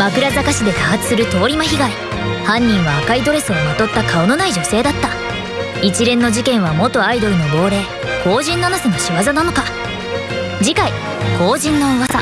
枕坂市で多発する通り魔被害。犯人は赤いドレスをまとった顔のない女性だった。一連の事件は元アイドルの亡霊後人七瀬の仕業なのか。次回後人の噂。